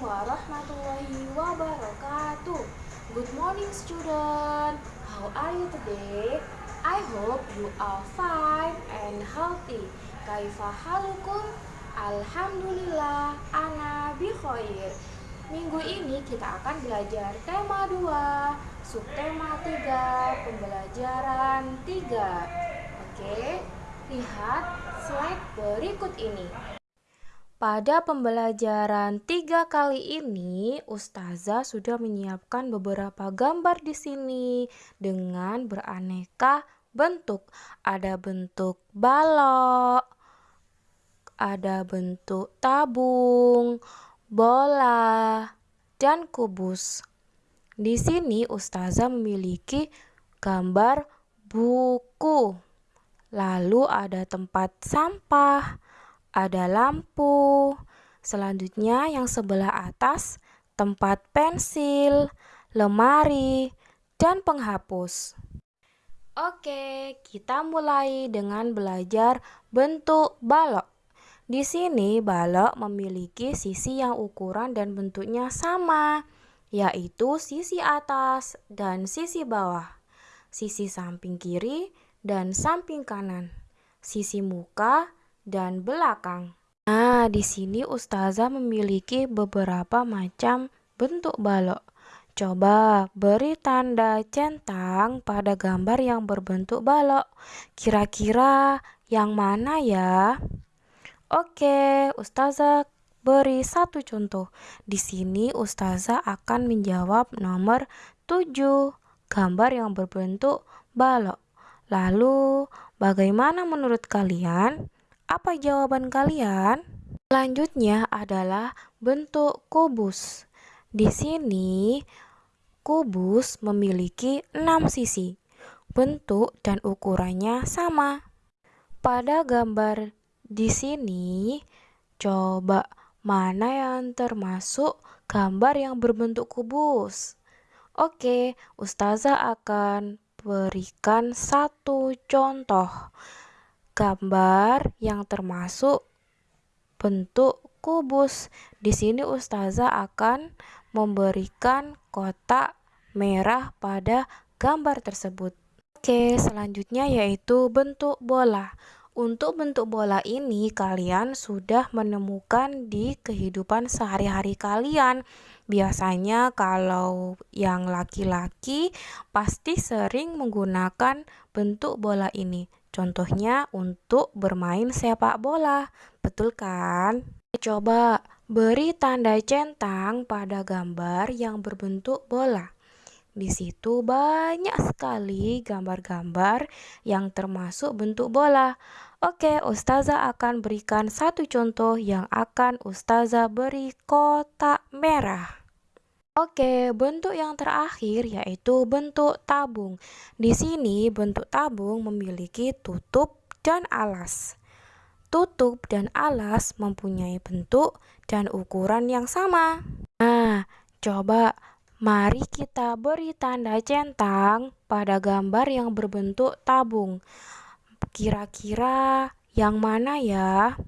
warahmatullahi wabarakatuh. Good morning student. How are you today? I hope you are fine and healthy. Kaifa halukum? Alhamdulillah, ana bikhair. Minggu ini kita akan belajar tema 2, subtema 3, pembelajaran 3. Oke, lihat slide berikut ini. Pada pembelajaran tiga kali ini, Ustazah sudah menyiapkan beberapa gambar di sini dengan beraneka bentuk. Ada bentuk balok, ada bentuk tabung, bola, dan kubus. Di sini Ustazah memiliki gambar buku. Lalu ada tempat sampah, ada lampu. Selanjutnya yang sebelah atas tempat pensil, lemari, dan penghapus. Oke, kita mulai dengan belajar bentuk balok. Di sini balok memiliki sisi yang ukuran dan bentuknya sama, yaitu sisi atas dan sisi bawah, sisi samping kiri dan samping kanan, sisi muka dan belakang. Nah, di sini ustazah memiliki beberapa macam bentuk balok. Coba beri tanda centang pada gambar yang berbentuk balok. Kira-kira yang mana ya? Oke, ustazah beri satu contoh. Di sini ustazah akan menjawab nomor 7, gambar yang berbentuk balok. Lalu, bagaimana menurut kalian? Apa jawaban kalian? Selanjutnya adalah bentuk kubus. Di sini kubus memiliki enam sisi. Bentuk dan ukurannya sama. Pada gambar di sini, coba mana yang termasuk gambar yang berbentuk kubus? Oke, ustazah akan berikan satu contoh gambar yang termasuk bentuk kubus. Di sini ustazah akan memberikan kotak merah pada gambar tersebut. Oke, selanjutnya yaitu bentuk bola. Untuk bentuk bola ini kalian sudah menemukan di kehidupan sehari-hari kalian. Biasanya kalau yang laki-laki pasti sering menggunakan bentuk bola ini. Contohnya untuk bermain sepak bola. Betul kan? Coba beri tanda centang pada gambar yang berbentuk bola. Di situ banyak sekali gambar-gambar yang termasuk bentuk bola. Oke, Ustazah akan berikan satu contoh yang akan Ustazah beri kotak merah. Oke, bentuk yang terakhir yaitu bentuk tabung. Di sini bentuk tabung memiliki tutup dan alas. Tutup dan alas mempunyai bentuk dan ukuran yang sama. Nah, coba mari kita beri tanda centang pada gambar yang berbentuk tabung. Kira-kira yang mana ya?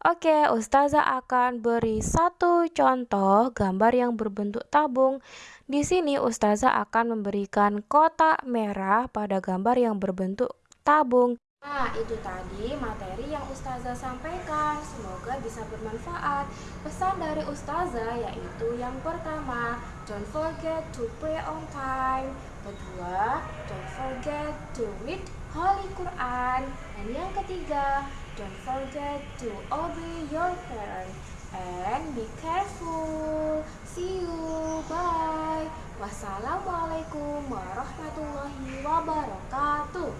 Oke, Ustazah akan beri satu contoh gambar yang berbentuk tabung. Di sini Ustazah akan memberikan kotak merah pada gambar yang berbentuk tabung. Nah, itu tadi materi yang Ustazah sampaikan. Semoga bisa bermanfaat. Pesan dari Ustazah yaitu yang pertama, don't forget to pray on time. Kedua, don't forget to read Holy Quran. Dan yang ketiga, Don't forget to obey your parents and be careful. See you. Bye. Wassalamualaikum warahmatullahi wabarakatuh.